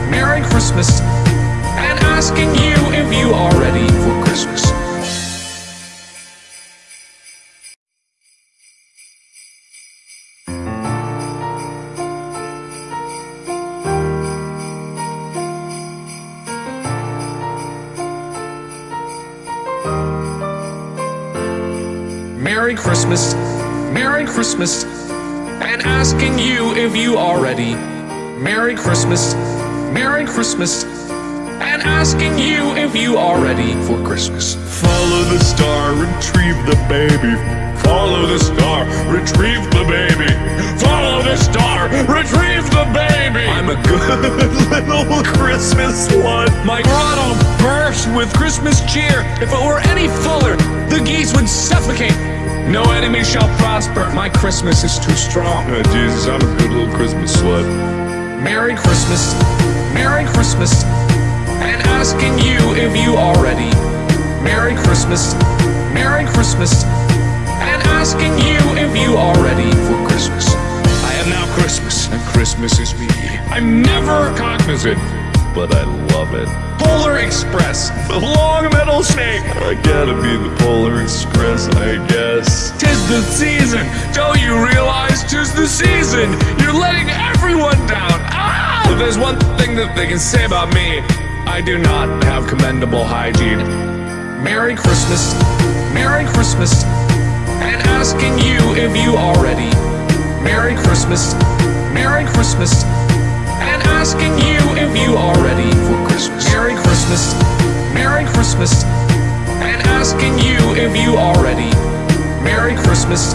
[SPEAKER 1] Merry Christmas, and asking you if you are ready for Christmas. Merry Christmas, Merry Christmas, and asking you if you are ready. Merry Christmas, Merry Christmas, and asking you if you are ready for Christmas.
[SPEAKER 2] Follow the star, retrieve the baby. Follow the star, retrieve the baby. Follow the star, retrieve the baby.
[SPEAKER 1] I'm a good
[SPEAKER 2] little Christmas one.
[SPEAKER 1] My grotto burst with Christmas cheer. If it were any fuller, the geese would suffocate. No enemy shall prosper. My Christmas is too strong.
[SPEAKER 2] Oh, Jesus, I'm a good little Christmas slut.
[SPEAKER 1] Merry Christmas, Merry Christmas, and asking you if you are ready. Merry Christmas, Merry Christmas, and asking you if you are ready for Christmas. I am now Christmas, and Christmas is me. I'm never cognizant,
[SPEAKER 2] But I love it.
[SPEAKER 1] Polar Express, the long metal snake.
[SPEAKER 2] I gotta be the Polar Express, I guess.
[SPEAKER 1] Tis the season, don't you realize tis the season? You're letting everyone down. Ah! If there's one thing that they can say about me, I do not have commendable hygiene. Merry Christmas, Merry Christmas, and asking you if you are ready. Merry Christmas, Merry Christmas, asking you if you are ready for Christmas. Merry Christmas, Merry Christmas, and asking you if you are ready. Merry Christmas,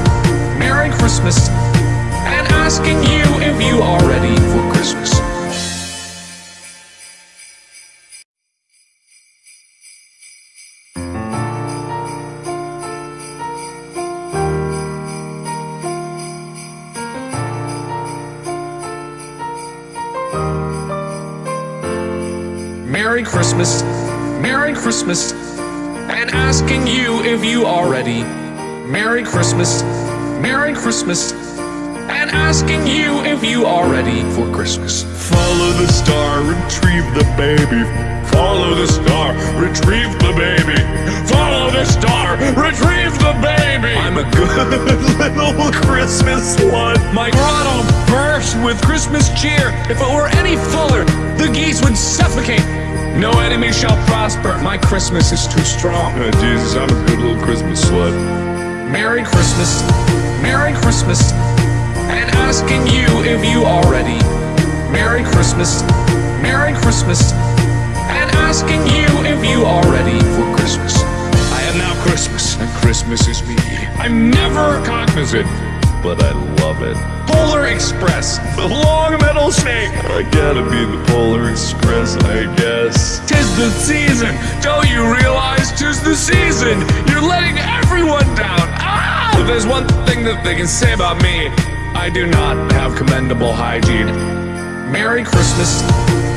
[SPEAKER 1] Merry Christmas, and asking you if you are ready for Christmas. Merry Christmas, Merry Christmas, and asking you if you are ready. Merry Christmas, Merry Christmas, and asking you if you are ready for Christmas.
[SPEAKER 2] Follow the star, retrieve the baby. Follow the star, retrieve the baby. Follow the star, retrieve the baby.
[SPEAKER 1] I'm a good
[SPEAKER 2] little Christmas one.
[SPEAKER 1] My grotto burst with Christmas cheer. If it were any fuller, the geese would suffocate. No enemy shall prosper. My Christmas is too strong.
[SPEAKER 2] Oh, Jesus, I'm a good little Christmas slut.
[SPEAKER 1] Merry Christmas, Merry Christmas, and asking you if you are ready. Merry Christmas, Merry Christmas, and asking you if you are ready for Christmas. I am now Christmas, and Christmas is me. I'm never cognizant,
[SPEAKER 2] But I love it.
[SPEAKER 1] Polar Express, the long metal snake.
[SPEAKER 2] I gotta be the Polar Express, I guess.
[SPEAKER 1] Tis the season, don't you realize tis the season? You're letting everyone down. Ah! There's one thing that they can say about me, I do not have commendable hygiene. Merry Christmas,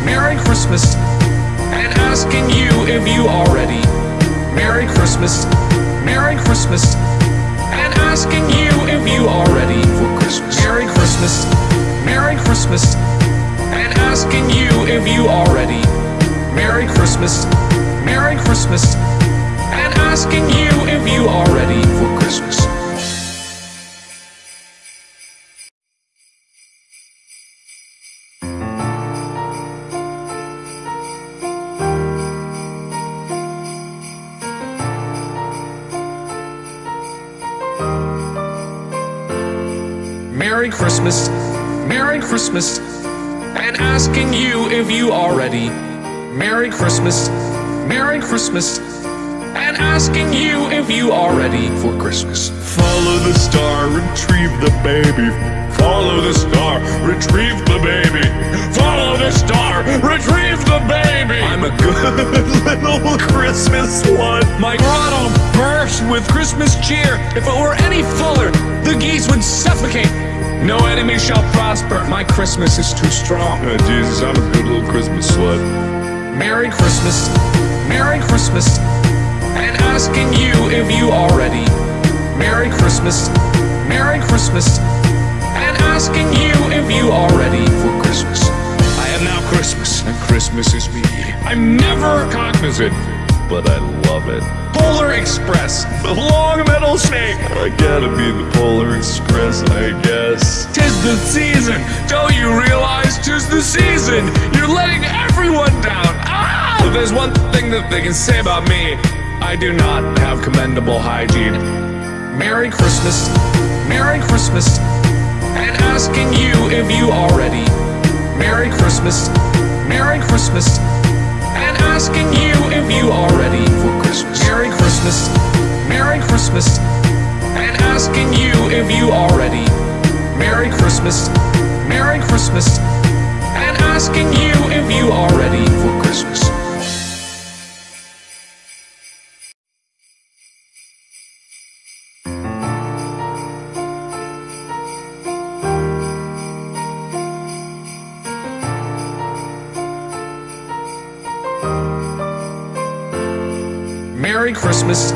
[SPEAKER 1] Merry Christmas, and asking you if you are ready. Merry Christmas, Merry Christmas, asking you if you are ready for Christmas. Merry Christmas, Merry Christmas, and asking you if you are ready. Merry Christmas, Merry Christmas, and asking you if you are ready for Christmas. Merry Christmas, Merry Christmas, and asking you if you are ready. Merry Christmas, Merry Christmas, and asking you if you are ready for Christmas.
[SPEAKER 2] Follow the star, retrieve the baby. Follow the star, retrieve the baby. Follow the star, retrieve the baby.
[SPEAKER 1] I'm a good
[SPEAKER 2] little Christmas one.
[SPEAKER 1] My grotto burst with Christmas cheer. If it were any fuller, the geese would suffocate. No enemy shall prosper. My Christmas is too strong.
[SPEAKER 2] Oh, Jesus, I'm a good little Christmas slut.
[SPEAKER 1] Merry Christmas, Merry Christmas, and asking you if you are ready. Merry Christmas, Merry Christmas, and asking you if you are ready for Christmas. I am now Christmas, and Christmas is me. I'm never cognizant,
[SPEAKER 2] But I love it.
[SPEAKER 1] Polar Express, the long metal snake.
[SPEAKER 2] I gotta be the Polar Express, I guess.
[SPEAKER 1] Tis the season, don't you realize tis the season? You're letting everyone down. Ah! If there's one thing that they can say about me, I do not have commendable hygiene. Merry Christmas, Merry Christmas, and asking you if you are ready. Merry Christmas, Merry Christmas, asking you if you are ready for Christmas. Merry Christmas, Merry Christmas, and asking you if you are ready. Merry Christmas, Merry Christmas, and asking you if you are ready for Christmas. Merry Christmas,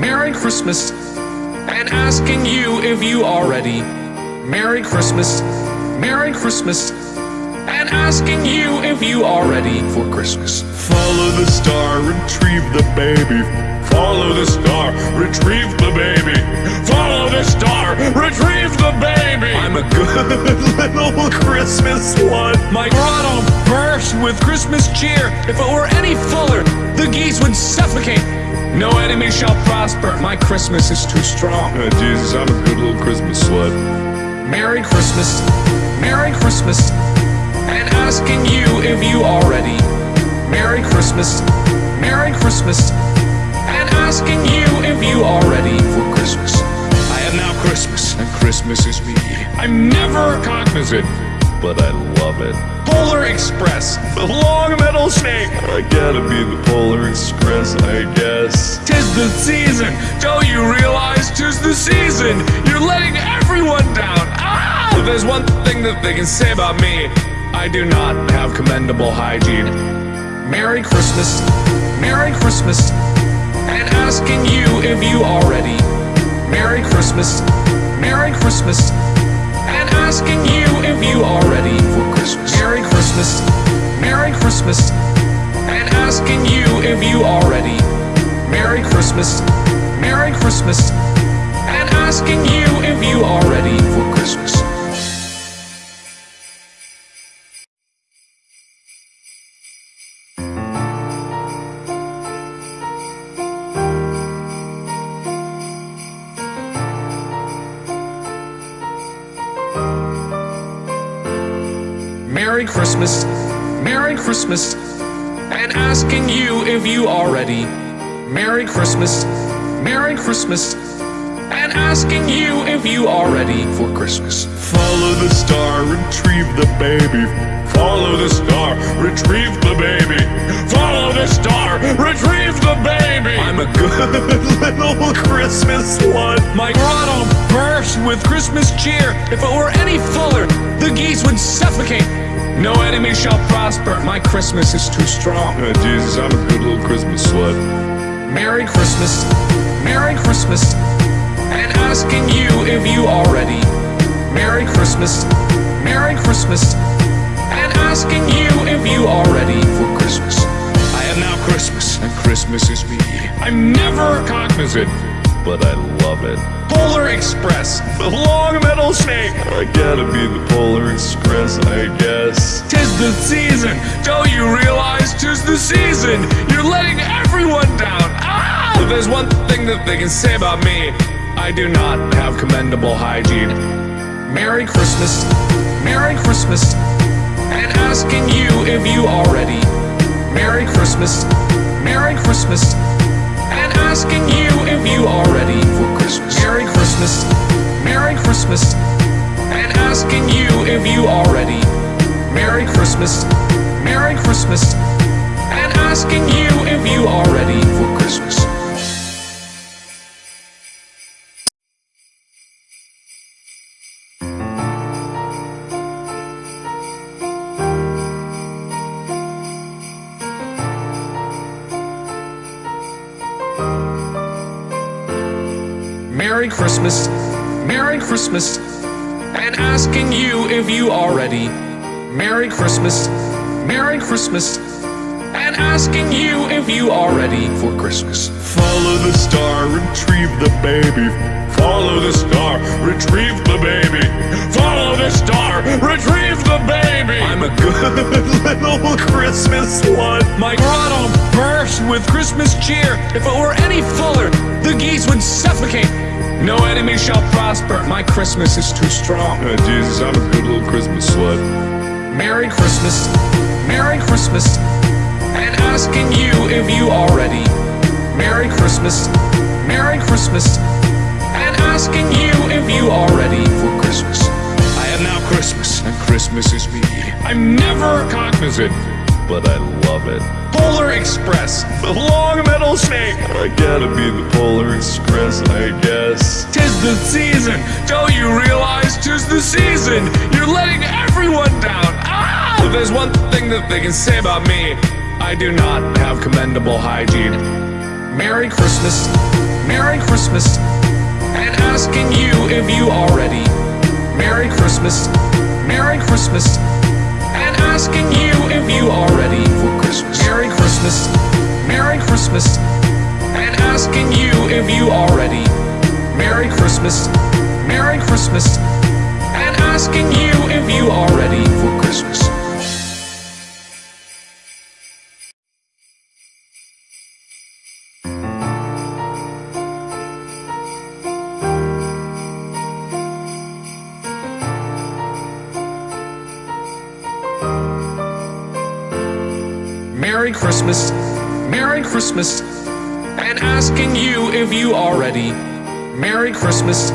[SPEAKER 1] Merry Christmas, and asking you if you are ready. Merry Christmas, Merry Christmas, and asking you if you are ready for Christmas.
[SPEAKER 2] Follow the star, retrieve the baby. Follow the star, retrieve the baby. Follow the star, retrieve the baby.
[SPEAKER 1] I'm a good
[SPEAKER 2] little Christmas one.
[SPEAKER 1] My grotto burst with Christmas cheer. If it were any fuller, the geese would suffocate. No enemy shall prosper. My Christmas is too strong.
[SPEAKER 2] Oh, Jesus, I'm a good little Christmas slut.
[SPEAKER 1] Merry Christmas, Merry Christmas, and asking you if you are ready. Merry Christmas, Merry Christmas, and asking you if you are ready for Christmas. I am now Christmas, and Christmas is me. I'm never cognizant,
[SPEAKER 2] But I love it.
[SPEAKER 1] Polar Express, the long metal snake.
[SPEAKER 2] I gotta be the Polar Express, I guess.
[SPEAKER 1] Tis the season, don't you realize tis the season? You're letting everyone down. Ah! If there's one thing that they can say about me, I do not have commendable hygiene. Merry Christmas, Merry Christmas, and asking you if you are ready. Merry Christmas, Merry Christmas, asking you if you are ready for Christmas. Merry Christmas, Merry Christmas, and asking you if you are ready. Merry Christmas, Merry Christmas, and asking you if you are ready for Christmas. Merry Christmas, Merry Christmas, and asking you if you are ready. Merry Christmas, Merry Christmas, and asking you if you are ready for Christmas.
[SPEAKER 2] Follow the star, retrieve the baby. Follow the star, retrieve the baby. Follow the star, retrieve the baby.
[SPEAKER 1] I'm a good
[SPEAKER 2] little Christmas one.
[SPEAKER 1] My grotto burst with Christmas cheer. If it were any fuller, the geese would suffocate. No enemy shall prosper. My Christmas is too strong.
[SPEAKER 2] Oh, Jesus, I'm a good little Christmas slut.
[SPEAKER 1] Merry Christmas, Merry Christmas, and asking you if you are ready. Merry Christmas, Merry Christmas, and asking you if you are ready for Christmas. I am now Christmas, and Christmas is me. I'm never cognizant,
[SPEAKER 2] But I love it.
[SPEAKER 1] Polar Express, the long metal snake.
[SPEAKER 2] I gotta be the Polar Express, I guess.
[SPEAKER 1] Tis the season, don't you realize tis the season? You're letting everyone down. Ah! If there's one thing that they can say about me, I do not have commendable hygiene. Merry Christmas, Merry Christmas, and asking you if you are ready. Merry Christmas, Merry Christmas, asking you if you are ready for Christmas. Merry Christmas, Merry Christmas, and asking you if you are ready. Merry Christmas, Merry Christmas, and asking you if you are ready for Christmas. Merry Christmas, Merry Christmas, and asking you if you are ready. Merry Christmas, Merry Christmas, and asking you if you are ready for Christmas.
[SPEAKER 2] Follow the star, retrieve the baby. Follow the star, retrieve the baby. Follow the star, retrieve the baby.
[SPEAKER 1] I'm a good
[SPEAKER 2] little Christmas one.
[SPEAKER 1] My grotto burst with Christmas cheer. If it were any fuller, the geese would suffocate. No enemy shall prosper. My Christmas is too strong.
[SPEAKER 2] Oh, Jesus, I'm a good little Christmas slut.
[SPEAKER 1] Merry Christmas, Merry Christmas, and asking you if you are ready. Merry Christmas, Merry Christmas, and asking you if you are ready for Christmas. I am now Christmas, and Christmas is me. I'm never cognizant,
[SPEAKER 2] But I love it.
[SPEAKER 1] Polar Express, the long metal snake.
[SPEAKER 2] I gotta be the Polar Express, I guess.
[SPEAKER 1] Tis the season, don't you realize tis the season? You're letting everyone down. Ah! If there's one thing that they can say about me, I do not have commendable hygiene. Merry Christmas, Merry Christmas, and asking you if you are ready. Merry Christmas, Merry Christmas, asking you if you are ready for Christmas. Merry Christmas, Merry Christmas, and asking you if you are ready. Merry Christmas, Merry Christmas, and asking you if you are ready for Christmas. Merry Christmas, Merry Christmas, and asking you if you are ready. Merry Christmas,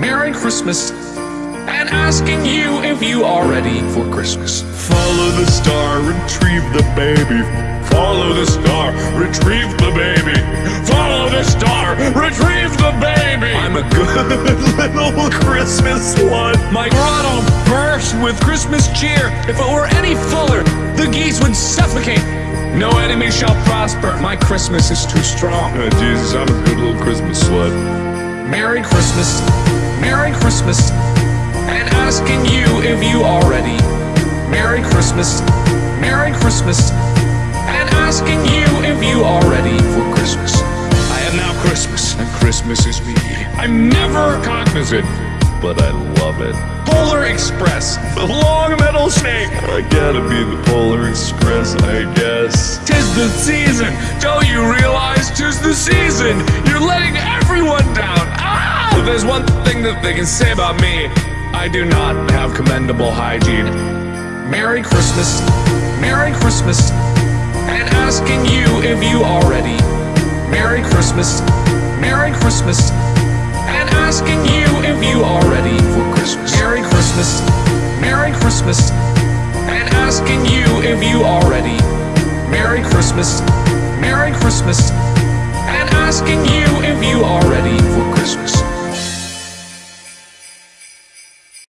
[SPEAKER 1] Merry Christmas, and asking you if you are ready for Christmas.
[SPEAKER 2] Follow the star, retrieve the baby. Follow the star, retrieve the baby. Follow the star, retrieve the baby.
[SPEAKER 1] I'm a good
[SPEAKER 2] little Christmas one.
[SPEAKER 1] My grotto burst with Christmas cheer. If it were any fuller, the geese would suffocate. No enemy shall prosper. My Christmas is too strong.
[SPEAKER 2] Oh, Jesus, I'm a good little Christmas slut.
[SPEAKER 1] Merry Christmas, Merry Christmas, and asking you if you are ready. Merry Christmas, Merry Christmas, and asking you if you are ready for Christmas. I am now Christmas, and Christmas is me. I'm never cognizant,
[SPEAKER 2] But I love it.
[SPEAKER 1] Polar Express, the long metal snake.
[SPEAKER 2] I gotta be the Polar Express, I guess.
[SPEAKER 1] Tis the season, don't you realize tis the season? You're letting everyone down. Ah! If there's one thing that they can say about me, I do not have commendable hygiene. Merry Christmas, Merry Christmas, and asking you if you are ready. Merry Christmas, Merry Christmas, asking you if you are ready for Christmas. Merry Christmas, Merry Christmas, and asking you if you are ready. Merry Christmas, Merry Christmas, and asking you if you are ready for Christmas.